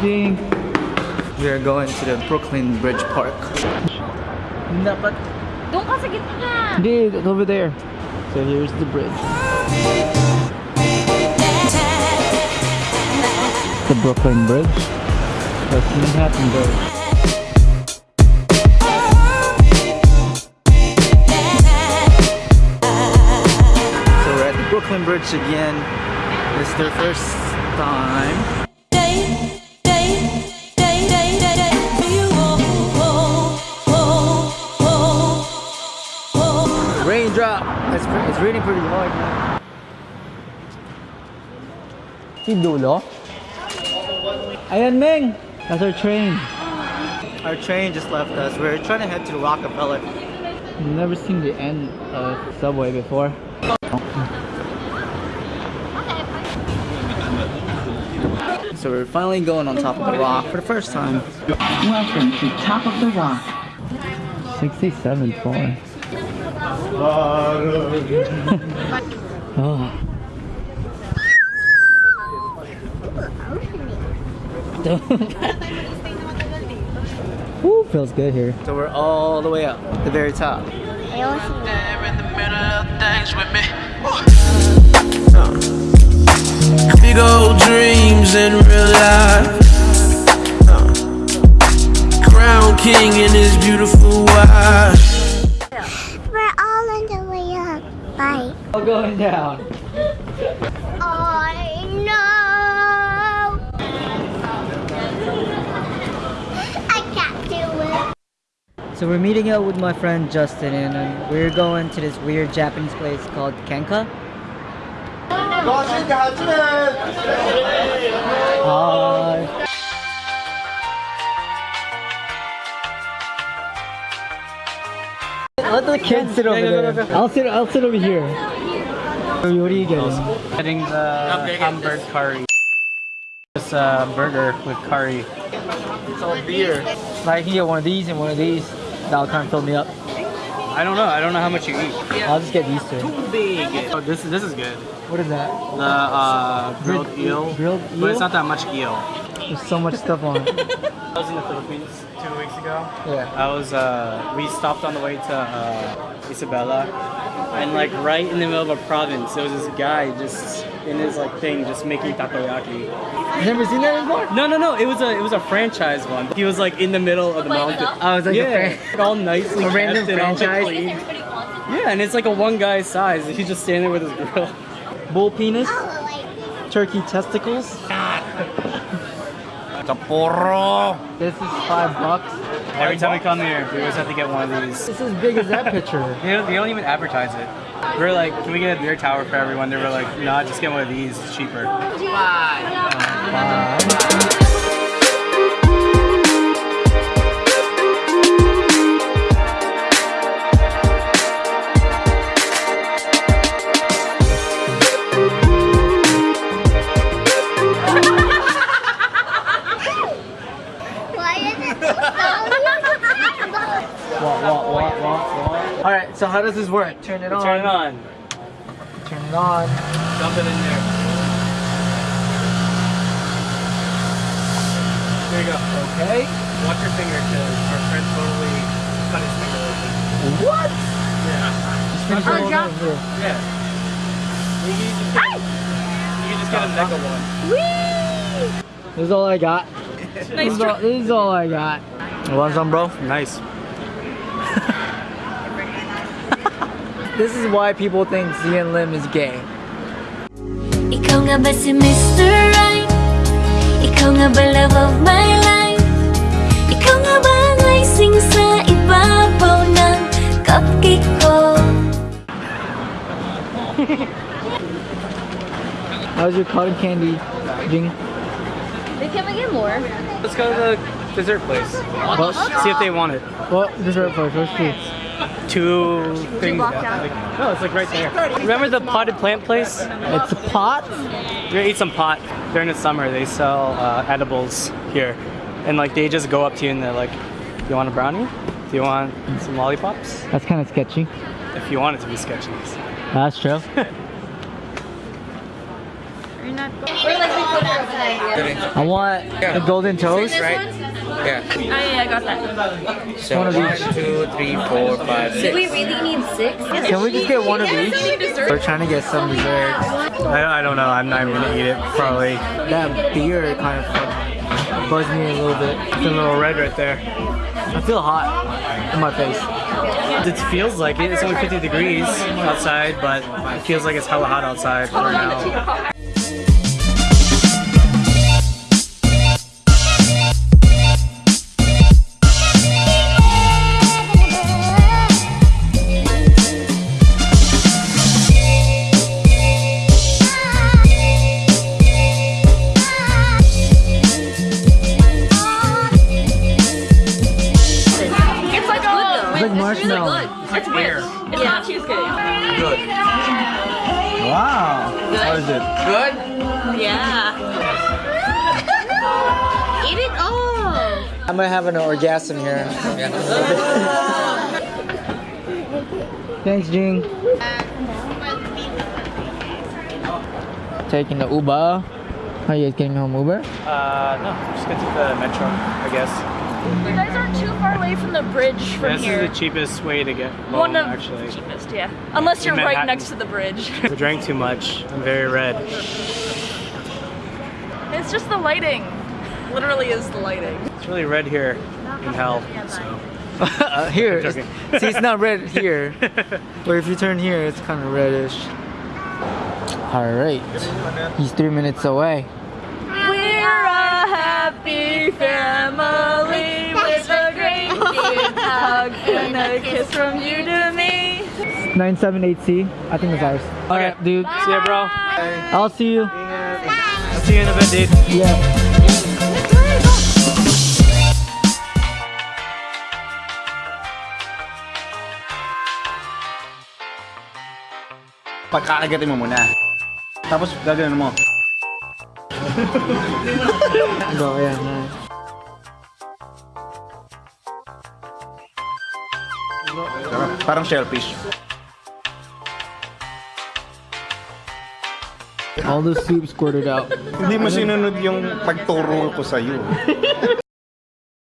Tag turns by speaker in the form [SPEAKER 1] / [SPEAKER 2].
[SPEAKER 1] Jing. We are going to the Brooklyn Bridge Park. Dapat.
[SPEAKER 2] Doon ka sa gitna.
[SPEAKER 1] Hindi, it's over there. So here's the bridge. The Brooklyn Bridge. That's Manhattan Bridge. So we're at the Brooklyn Bridge again. It's their first time. It's, pre- it's raining pretty hard now. Si Dulo? Ayan, Ming! That's our train. Our train just left us. We're trying to head to Rockefeller. Never seen the end of subway before. So we're finally going on top of the rock for the first time.
[SPEAKER 3] Welcome to Top of the Rock.
[SPEAKER 1] 67 floor. Oh. Woo, feels good here. So we're all the way up, the very top.
[SPEAKER 4] in the middle of things with me. Big old dreams in real life.
[SPEAKER 5] All
[SPEAKER 1] going down.
[SPEAKER 5] I know. I can't do it.
[SPEAKER 1] So we're meeting up with my friend Justin and um, we're going to this weird Japanese place called Kenka. Hi. Let the kids sit over there. I'll sit. I'll sit over here. What are you getting?
[SPEAKER 6] Getting the hamburger curry. It's a burger with curry.
[SPEAKER 1] It's all beer. I can get one of these and one of these. That'll kind of fill me up.
[SPEAKER 6] I don't know. I don't know how much you eat.
[SPEAKER 1] I'll just get these two.
[SPEAKER 6] Too Big. Oh, this this is good.
[SPEAKER 1] What is that?
[SPEAKER 6] The uh, grilled eel.
[SPEAKER 1] Grilled- eel.
[SPEAKER 6] But it's not that much eel.
[SPEAKER 1] There's so much stuff on it.
[SPEAKER 6] I was in the Philippines two weeks ago.
[SPEAKER 1] Yeah.
[SPEAKER 6] I was uh, we stopped on the way to uh, Isabela, and like right in the middle of a province, there was this guy just in his like thing, just making takoyaki.
[SPEAKER 1] Never seen that before?
[SPEAKER 6] No, no, no. It was a it was a franchise one. He was like in the middle of the mountain.
[SPEAKER 1] I was like
[SPEAKER 6] yeah,
[SPEAKER 1] fran-
[SPEAKER 6] all nicely
[SPEAKER 1] A random
[SPEAKER 6] kept and all, like,
[SPEAKER 1] franchise?
[SPEAKER 6] Yeah, and it's like a one guy size. He's just standing there with his grill.
[SPEAKER 1] Bull penis, turkey testicles. This is five bucks.
[SPEAKER 6] Every time we come here, we always have to get one of these.
[SPEAKER 1] It's as big as that picture.
[SPEAKER 6] They don't, they don't even advertise it. We are like, can we get a beer tower for everyone? They were like, nah, just get one of these. It's cheaper.
[SPEAKER 5] Why is it
[SPEAKER 1] What, what, what, what, what? All right, so how does this work? Turn it on.
[SPEAKER 6] Turn it on.
[SPEAKER 1] Turn it on.
[SPEAKER 6] Dump it in there. There you go.
[SPEAKER 1] Okay.
[SPEAKER 6] Watch your finger because our friend totally cut his finger open.
[SPEAKER 1] What?
[SPEAKER 6] Yeah.
[SPEAKER 1] Finish it all over.
[SPEAKER 6] Yeah. You can just get, you can just get a mega one.
[SPEAKER 1] This is all I got. This, is all, this is all I got. You want some, bro?
[SPEAKER 6] Nice.
[SPEAKER 1] This is why people think Zian Lim is gay.
[SPEAKER 7] Ikaw nga ba si Mr. Right? Ikaw nga ba love of my life? Ikaw nga ba ang icing sa ibabaw ng cupcake ko?
[SPEAKER 1] How's your cotton candy, Jing?
[SPEAKER 2] Can we get more?
[SPEAKER 6] Let's go to the dessert place.
[SPEAKER 1] What?
[SPEAKER 6] See if they want it.
[SPEAKER 1] What dessert place? What's this?
[SPEAKER 6] Two things.
[SPEAKER 2] blocks
[SPEAKER 6] no, it's like right there. Remember the potted plant place?
[SPEAKER 1] It's a pot?
[SPEAKER 6] We're gonna eat some pot. During the summer, they sell uh, edibles here. And like they just go up to you and they're like, do you want a brownie? Do you want some lollipops?
[SPEAKER 1] That's kind of sketchy.
[SPEAKER 6] If you want it to be sketchy.
[SPEAKER 1] That's true.
[SPEAKER 2] We're like, we put
[SPEAKER 1] I want the golden toast.
[SPEAKER 8] Right? Yeah.
[SPEAKER 2] Oh yeah, I got that.
[SPEAKER 8] So
[SPEAKER 1] One of
[SPEAKER 8] one,
[SPEAKER 1] each.
[SPEAKER 8] two, three, four, five,
[SPEAKER 2] Do we really need six?
[SPEAKER 1] Can we just get one of each? We're trying to get some dessert.
[SPEAKER 6] I, I don't know. I'm not even gonna eat it. Probably.
[SPEAKER 1] That beer kind of buzzed me a little bit.
[SPEAKER 6] It's a little red right there.
[SPEAKER 1] I feel hot in my face.
[SPEAKER 6] It feels like it. It's only 50 degrees outside, but it feels like it's hella hot outside right now.
[SPEAKER 1] Wow. How is it? Good?
[SPEAKER 2] Yeah. Eat it all.
[SPEAKER 1] I might have an orgasm here. Thanks, Jing. Taking the Uber. How you guys getting home Uber?
[SPEAKER 6] Uh, no, just get to the metro, I guess.
[SPEAKER 9] You guys aren't too far away from the bridge from
[SPEAKER 6] this is the cheapest way to get home,
[SPEAKER 9] One of
[SPEAKER 6] actually.
[SPEAKER 9] cheapest, yeah. Unless you're right next to the bridge.
[SPEAKER 6] I drank too much. I'm very red.
[SPEAKER 9] it's just the lighting. Literally is the lighting.
[SPEAKER 6] It's really red here in hell. So.
[SPEAKER 1] uh, here. It's- see, it's not red here. but if you turn here, it's kind of reddish. Alright. He's three minutes away.
[SPEAKER 9] We're a happy family hug and a kiss from you to me.
[SPEAKER 1] 978C. I think it's ours. Alright, dude.
[SPEAKER 6] See ya, bro.
[SPEAKER 1] I'll see you.
[SPEAKER 6] I'll see you in a bit, dude.
[SPEAKER 1] Yeah.
[SPEAKER 10] Pagkakagatin mo muna. Tapos gagawin mo.
[SPEAKER 1] Go, ayan. nice.
[SPEAKER 10] Parang shellfish.
[SPEAKER 1] All the soup squirted out.
[SPEAKER 10] Hindi mo sinunod yung pagturo ko sa'yo.